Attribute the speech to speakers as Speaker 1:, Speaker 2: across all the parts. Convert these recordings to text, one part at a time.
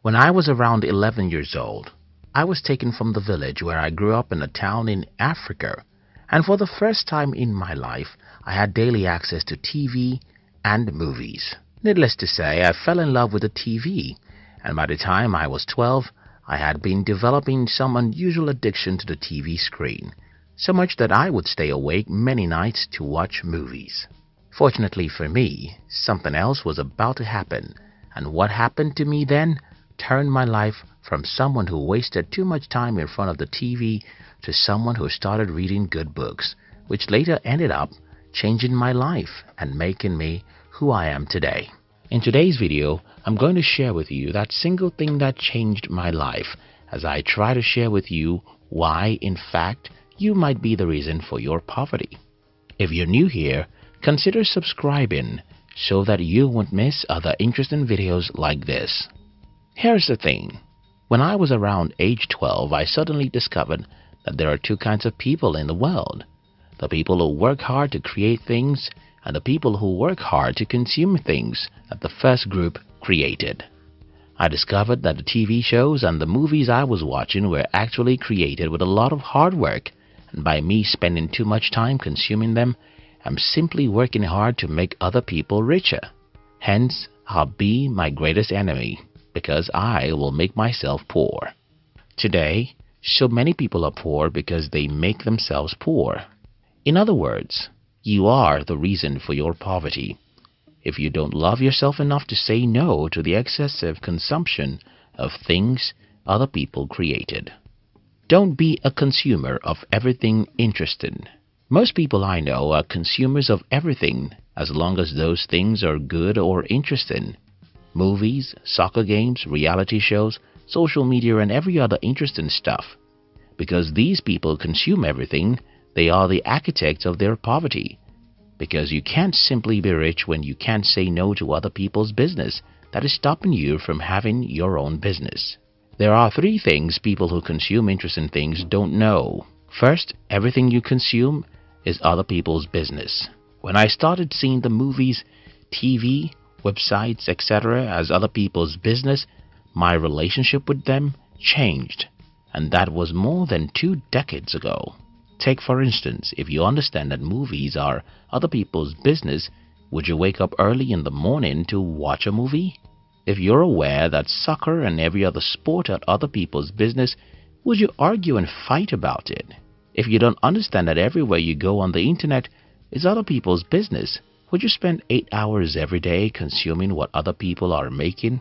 Speaker 1: When I was around 11 years old, I was taken from the village where I grew up in a town in Africa, and for the first time in my life, I had daily access to TV and movies. Needless to say, I fell in love with the TV, and by the time I was 12, I had been developing some unusual addiction to the TV screen, so much that I would stay awake many nights to watch movies. Fortunately for me, something else was about to happen, and what happened to me then turned my life from someone who wasted too much time in front of the TV to someone who started reading good books, which later ended up changing my life and making me who I am today. In today's video, I'm going to share with you that single thing that changed my life as I try to share with you why, in fact, you might be the reason for your poverty. If you're new here, consider subscribing so that you won't miss other interesting videos like this. Here's the thing. When I was around age 12, I suddenly discovered that there are two kinds of people in the world. The people who work hard to create things and the people who work hard to consume things that the first group created. I discovered that the TV shows and the movies I was watching were actually created with a lot of hard work and by me spending too much time consuming them, I'm simply working hard to make other people richer. Hence, I'll be my greatest enemy because I will make myself poor. Today, so many people are poor because they make themselves poor. In other words, you are the reason for your poverty. If you don't love yourself enough to say no to the excessive consumption of things other people created. Don't be a consumer of everything interesting. Most people I know are consumers of everything as long as those things are good or interesting. Movies, soccer games, reality shows, social media and every other interesting stuff. Because these people consume everything, they are the architects of their poverty. Because you can't simply be rich when you can't say no to other people's business that is stopping you from having your own business. There are three things people who consume interesting things don't know. First, everything you consume is other people's business. When I started seeing the movies, TV, websites, etc. as other people's business, my relationship with them changed. And that was more than two decades ago. Take for instance, if you understand that movies are other people's business, would you wake up early in the morning to watch a movie? If you're aware that soccer and every other sport are other people's business, would you argue and fight about it? If you don't understand that everywhere you go on the internet is other people's business, would you spend 8 hours every day consuming what other people are making?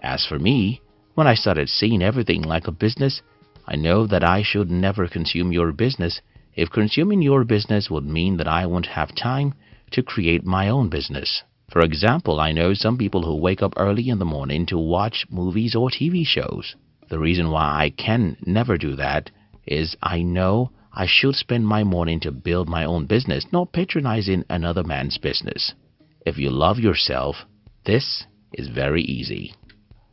Speaker 1: As for me, when I started seeing everything like a business, I know that I should never consume your business if consuming your business would mean that I won't have time to create my own business. For example, I know some people who wake up early in the morning to watch movies or TV shows. The reason why I can never do that is I know I should spend my morning to build my own business, not patronizing another man's business. If you love yourself, this is very easy.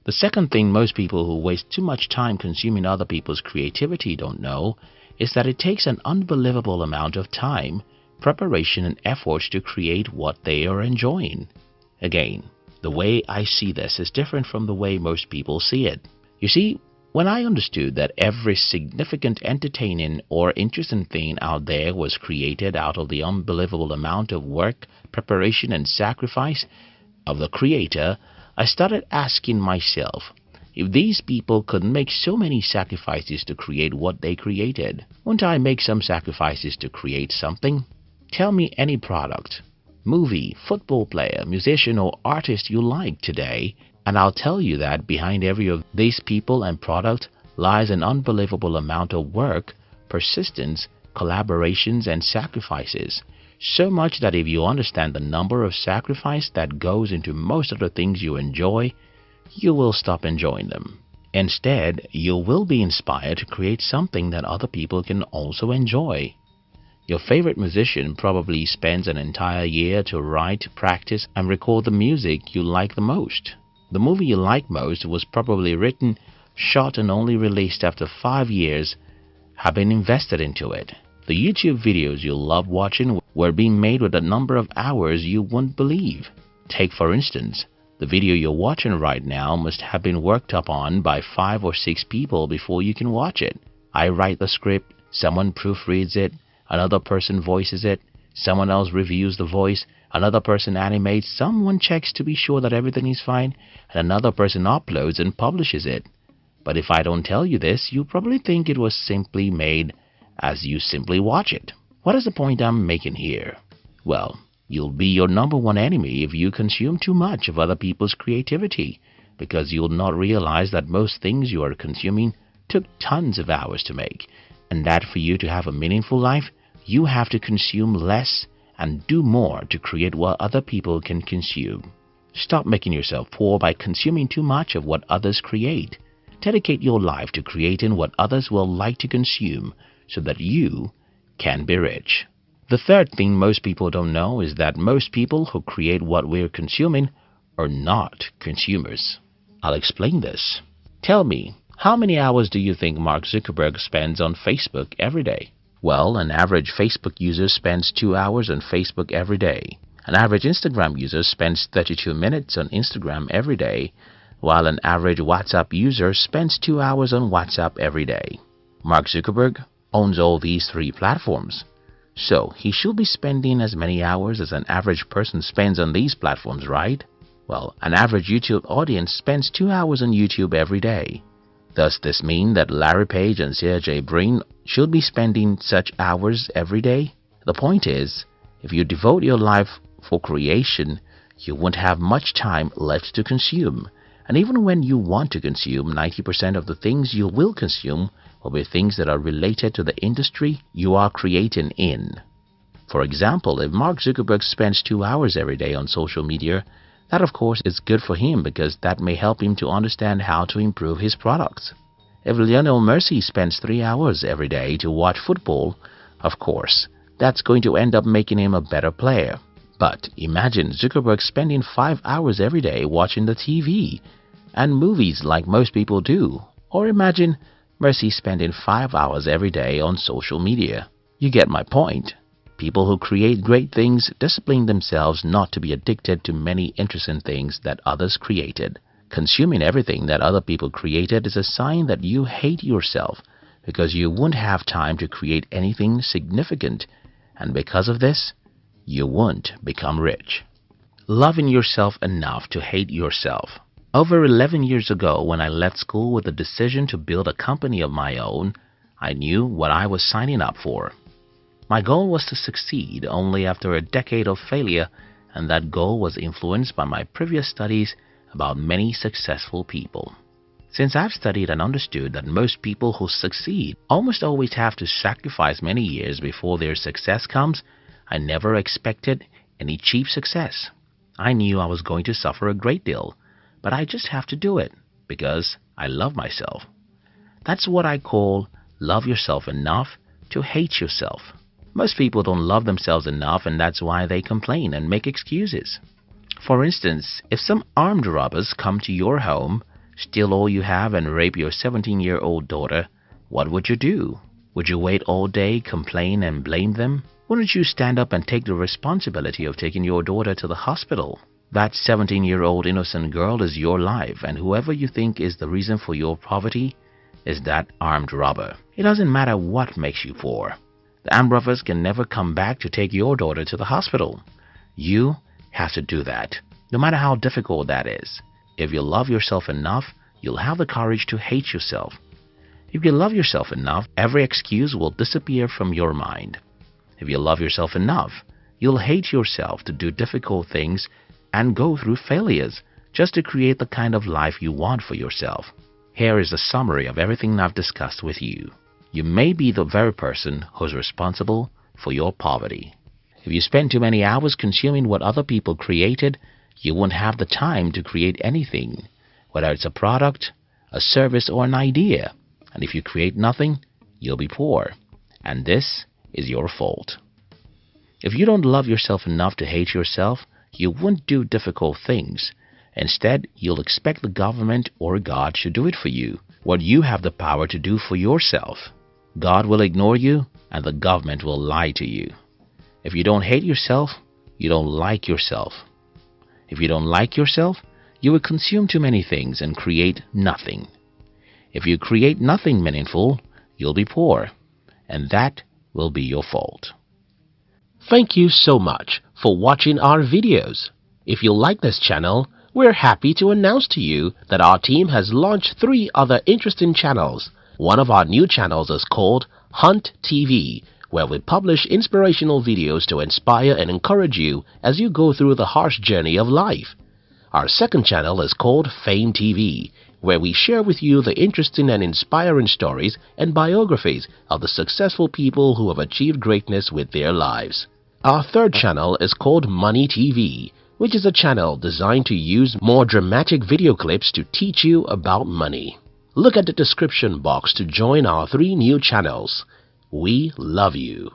Speaker 1: The second thing most people who waste too much time consuming other people's creativity don't know is that it takes an unbelievable amount of time, preparation and effort to create what they are enjoying. Again, the way I see this is different from the way most people see it. You see, when I understood that every significant entertaining or interesting thing out there was created out of the unbelievable amount of work, preparation and sacrifice of the creator, I started asking myself, if these people could make so many sacrifices to create what they created, wouldn't I make some sacrifices to create something? Tell me any product, movie, football player, musician or artist you like today and I'll tell you that behind every of these people and product lies an unbelievable amount of work, persistence, collaborations and sacrifices. So much that if you understand the number of sacrifice that goes into most of the things you enjoy, you will stop enjoying them. Instead, you will be inspired to create something that other people can also enjoy. Your favorite musician probably spends an entire year to write, practice, and record the music you like the most. The movie you like most was probably written, shot, and only released after five years have been invested into it. The YouTube videos you love watching were being made with a number of hours you wouldn't believe. Take, for instance, The video you're watching right now must have been worked up on by five or six people before you can watch it. I write the script, someone proofreads it, another person voices it, someone else reviews the voice, another person animates, someone checks to be sure that everything is fine, and another person uploads and publishes it. But if I don't tell you this, you probably think it was simply made as you simply watch it. What is the point I'm making here? Well, you'll be your number one enemy if you consume too much of other people's creativity, because you'll not realize that most things you are consuming took tons of hours to make, and that for you to have a meaningful life, you have to consume less and do more to create what other people can consume. Stop making yourself poor by consuming too much of what others create. Dedicate your life to creating what others will like to consume so that you can be rich. The third thing most people don't know is that most people who create what we're consuming are not consumers. I'll explain this. Tell me, how many hours do you think Mark Zuckerberg spends on Facebook every day? Well, an average Facebook user spends 2 hours on Facebook every day. An average Instagram user spends 32 minutes on Instagram every day while an average WhatsApp user spends two hours on WhatsApp every day. Mark Zuckerberg owns all these three platforms. So he should be spending as many hours as an average person spends on these platforms, right? Well, an average YouTube audience spends two hours on YouTube every day. Does this mean that Larry Page and Sergey Brin should be spending such hours every day? The point is, if you devote your life for creation, you won't have much time left to consume and even when you want to consume, 90% of the things you will consume will be things that are related to the industry you are creating in. For example, if Mark Zuckerberg spends two hours every day on social media, that of course is good for him because that may help him to understand how to improve his products. If Lionel Messi spends three hours every day to watch football, of course, that's going to end up making him a better player. But imagine Zuckerberg spending five hours every day watching the TV and movies like most people do. Or imagine Messi spending five hours every day on social media. You get my point. People who create great things discipline themselves not to be addicted to many interesting things that others created. Consuming everything that other people created is a sign that you hate yourself because you won't have time to create anything significant. And because of this, you won't become rich. Loving yourself enough to hate yourself. Over 11 years ago, when I left school with the decision to build a company of my own, I knew what I was signing up for. My goal was to succeed only after a decade of failure, and that goal was influenced by my previous studies about many successful people. Since I've studied and understood that most people who succeed almost always have to sacrifice many years before their success comes, I never expected any cheap success. I knew I was going to suffer a great deal, but I just have to do it because I love myself. That's what I call love yourself enough to hate yourself. Most people don't love themselves enough and that's why they complain and make excuses. For instance, if some armed robbers come to your home, steal all you have and rape your 17-year-old daughter, what would you do? Would you wait all day, complain and blame them? Wouldn't you stand up and take the responsibility of taking your daughter to the hospital? That 17 year old innocent girl is your life, and whoever you think is the reason for your poverty is that armed robber. It doesn't matter what makes you poor. The armed robbers can never come back to take your daughter to the hospital. You have to do that, no matter how difficult that is. If you love yourself enough, you'll have the courage to hate yourself. If you love yourself enough, every excuse will disappear from your mind. If you love yourself enough, you'll hate yourself to do difficult things and go through failures just to create the kind of life you want for yourself. Here is a summary of everything I've discussed with you. You may be the very person who's responsible for your poverty. If you spend too many hours consuming what other people created, you won't have the time to create anything, whether it's a product, a service, or an idea. And if you create nothing, you'll be poor. And this is your fault. If you don't love yourself enough to hate yourself, you won't do difficult things. Instead, you'll expect the government or God to do it for you, what you have the power to do for yourself. God will ignore you, and the government will lie to you. If you don't hate yourself, you don't like yourself. If you don't like yourself, you will consume too many things and create nothing. If you create nothing meaningful, you'll be poor, and that will be your fault.
Speaker 2: Thank you so much for watching our videos. If you like this channel, we're happy to announce to you that our team has launched three other interesting channels. One of our new channels is called Hunt TV, where we publish inspirational videos to inspire and encourage you as you go through the harsh journey of life. Our second channel is called Fame TV, where we share with you the interesting and inspiring stories and biographies of the successful people who have achieved greatness with their lives. Our third channel is called Money TV, which is a channel designed to use more dramatic video clips to teach you about money. Look at the description box to join our three new channels. We love you.